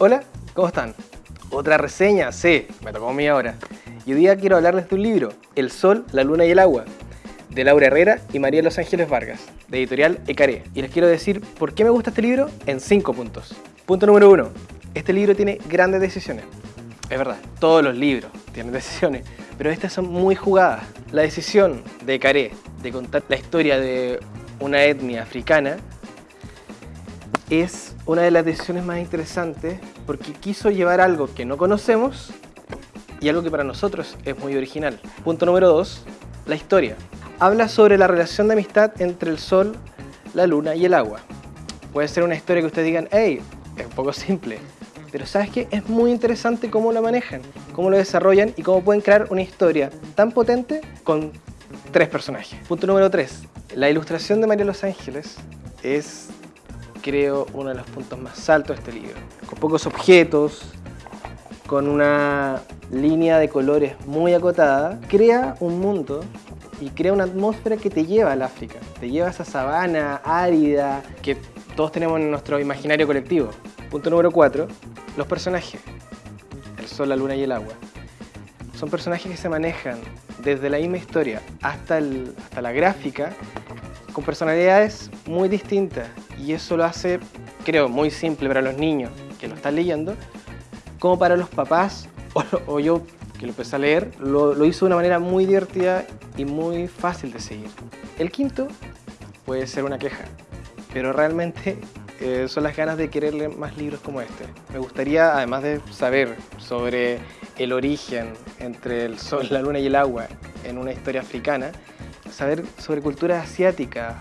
Hola, ¿cómo están? Otra reseña, sí, me tocó a mí ahora. Y hoy día quiero hablarles de un libro, El Sol, la Luna y el Agua, de Laura Herrera y María Los Ángeles Vargas, de editorial Ecaré. Y les quiero decir por qué me gusta este libro en cinco puntos. Punto número uno, este libro tiene grandes decisiones. Es verdad, todos los libros tienen decisiones, pero estas son muy jugadas. La decisión de Caré de contar la historia de una etnia africana es una de las decisiones más interesantes porque quiso llevar algo que no conocemos y algo que para nosotros es muy original. Punto número dos, la historia. Habla sobre la relación de amistad entre el sol, la luna y el agua. Puede ser una historia que ustedes digan, hey, es un poco simple, pero ¿sabes qué? Es muy interesante cómo lo manejan, cómo lo desarrollan y cómo pueden crear una historia tan potente con tres personajes. Punto número tres. La ilustración de María Los Ángeles es, creo, uno de los puntos más altos de este libro. Con pocos objetos, con una línea de colores muy acotada, crea un mundo y crea una atmósfera que te lleva al África, te lleva a esa sabana árida que todos tenemos en nuestro imaginario colectivo. Punto número 4. Los personajes. El sol, la luna y el agua. Son personajes que se manejan desde la misma historia hasta, el, hasta la gráfica con personalidades muy distintas y eso lo hace, creo, muy simple para los niños que lo están leyendo como para los papás o, yo que lo empecé a leer, lo, hizo de una manera muy divertida y muy fácil de seguir. El quinto puede ser una queja, pero realmente eh, son las ganas de querer leer más libros como este. Me gustaría, además de saber sobre el origen entre el sol, la luna y el agua en una historia africana, saber sobre cultura asiática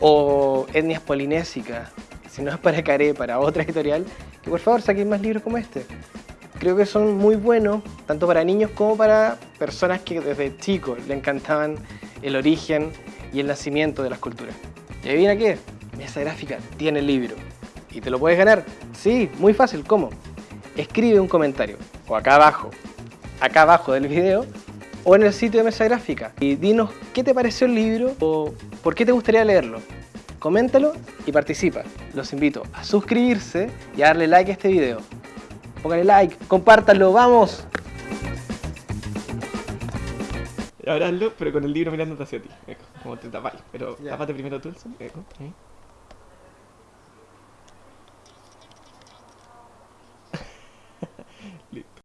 o etnias polinésicas, si no es para Caré, para otra editorial, que por favor saquen más libros como este. Creo que son muy buenos, tanto para niños como para personas que desde chicos le encantaban el origen y el nacimiento de las culturas. ¿Y adivina qué? Mesa Gráfica tiene el libro. ¿Y te lo puedes ganar? Sí, muy fácil. ¿Cómo? Escribe un comentario, o acá abajo, acá abajo del video, o en el sitio de Mesa Gráfica. Y dinos qué te pareció el libro o por qué te gustaría leerlo. Coméntalo y participa. Los invito a suscribirse y a darle like a este video. Póngale like, compártanlo, ¡vamos! Ahora hazlo, pero con el libro mirándote hacia ti. Eco, como te tapas. Pero Ya. tapate primero tú el sol. Eco. ¿eh?